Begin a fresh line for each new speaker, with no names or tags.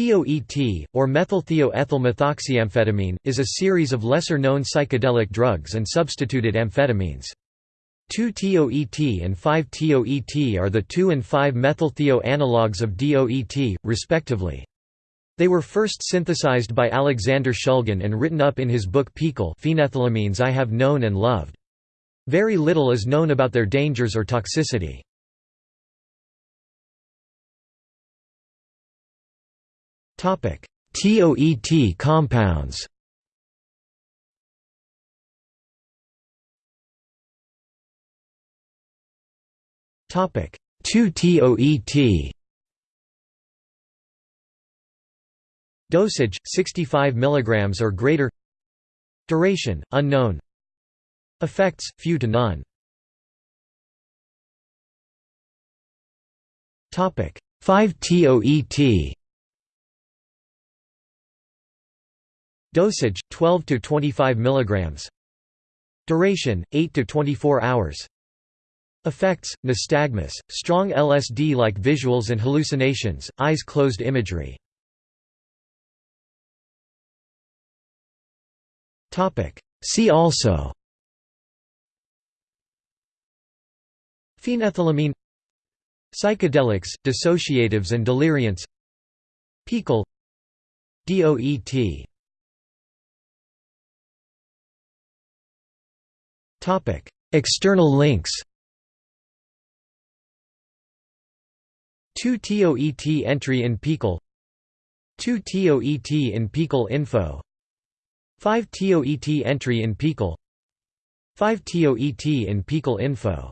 TOET, or methylthioethylmethoxyamphetamine, is a series of lesser-known psychedelic drugs and substituted amphetamines. 2-TOET and 5-TOET are the 2 and 5-methylthio analogues of DOET, respectively. They were first synthesized by Alexander Shulgin and written up in his book PiHKAL Phenethylamines I Have Known and Loved. Very little is known about their dangers or toxicity. TOET compounds. Topic. 2-TOET Dosage 65 mg or greater. Duration unknown. Effects few to none. Topic. 5-TOET Dosage 12 to 25 mg. Duration 8 to 24 hours. Effects: nystagmus, strong LSD-like visuals and hallucinations, eyes closed imagery. Topic: See also Phenethylamine Psychedelics, dissociatives and deliriants PiHKAL DOET External links 2 TOET entry in PiHKAL 2 TOET in PiHKAL info 5 TOET entry in PiHKAL 5 TOET in PiHKAL info